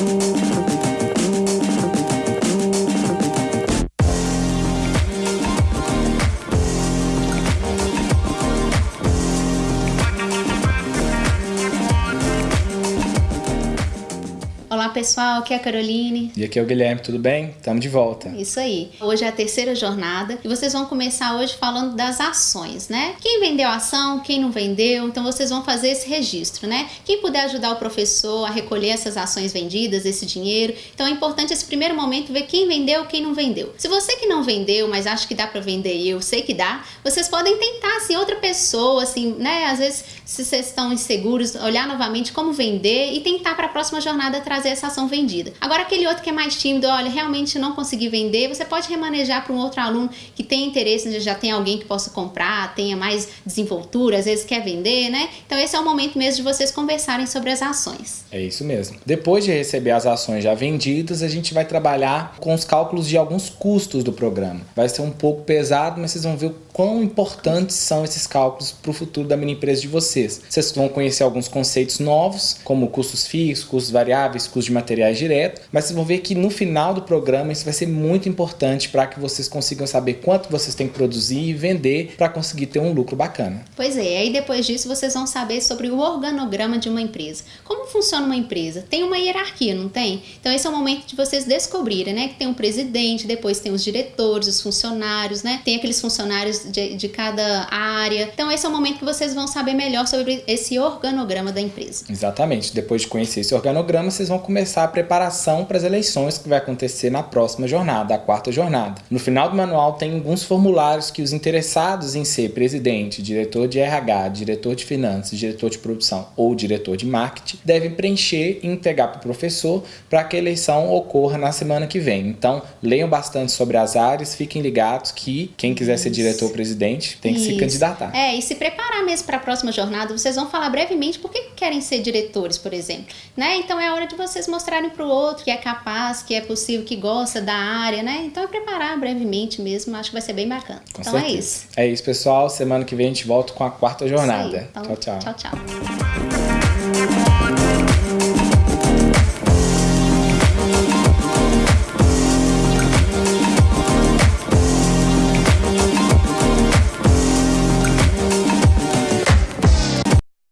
Música Olá pessoal, aqui é a Caroline. E aqui é o Guilherme, tudo bem? Estamos de volta. Isso aí. Hoje é a terceira jornada e vocês vão começar hoje falando das ações, né? Quem vendeu a ação, quem não vendeu, então vocês vão fazer esse registro, né? Quem puder ajudar o professor a recolher essas ações vendidas, esse dinheiro. Então é importante esse primeiro momento ver quem vendeu, quem não vendeu. Se você que não vendeu, mas acha que dá para vender e eu sei que dá, vocês podem tentar assim outra pessoa, assim, né? Às vezes se vocês estão inseguros, olhar novamente como vender e tentar para a próxima jornada trazer essa ação vendida. Agora, aquele outro que é mais tímido, olha, realmente não consegui vender, você pode remanejar para um outro aluno que tem interesse, já tem alguém que possa comprar, tenha mais desenvoltura, às vezes quer vender, né? Então, esse é o momento mesmo de vocês conversarem sobre as ações. É isso mesmo. Depois de receber as ações já vendidas, a gente vai trabalhar com os cálculos de alguns custos do programa. Vai ser um pouco pesado, mas vocês vão ver o quão importantes são esses cálculos para o futuro da mini empresa de vocês. Vocês vão conhecer alguns conceitos novos, como custos fixos, custos variáveis, custos de materiais direto, mas vocês vão ver que no final do programa isso vai ser muito importante para que vocês consigam saber quanto vocês têm que produzir e vender para conseguir ter um lucro bacana. Pois é, aí depois disso vocês vão saber sobre o organograma de uma empresa. Como funciona uma empresa? Tem uma hierarquia, não tem? Então esse é o momento de vocês descobrirem, né? Que tem um presidente, depois tem os diretores, os funcionários, né? Tem aqueles funcionários de, de cada área. Então esse é o momento que vocês vão saber melhor sobre esse organograma da empresa. Exatamente. Depois de conhecer esse organograma, vocês vão começar a preparação para as eleições que vai acontecer na próxima jornada, a quarta jornada. No final do manual tem alguns formulários que os interessados em ser presidente, diretor de RH, diretor de finanças, diretor de produção ou diretor de marketing devem preencher e entregar para o professor para que a eleição ocorra na semana que vem. Então, leiam bastante sobre as áreas, fiquem ligados que quem quiser Isso. ser diretor ou presidente tem que Isso. se candidatar. É, e se preparar mesmo para a próxima jornada, vocês vão falar brevemente por que querem ser diretores, por exemplo. Né? Então, é hora de vocês mostrarem para o outro que é capaz, que é possível, que gosta da área, né? Então é preparar brevemente mesmo, acho que vai ser bem bacana. Com então é certeza. é isso. É isso, pessoal. Semana que vem a gente volta com a quarta jornada. Então, tchau, tchau. Tchau, tchau.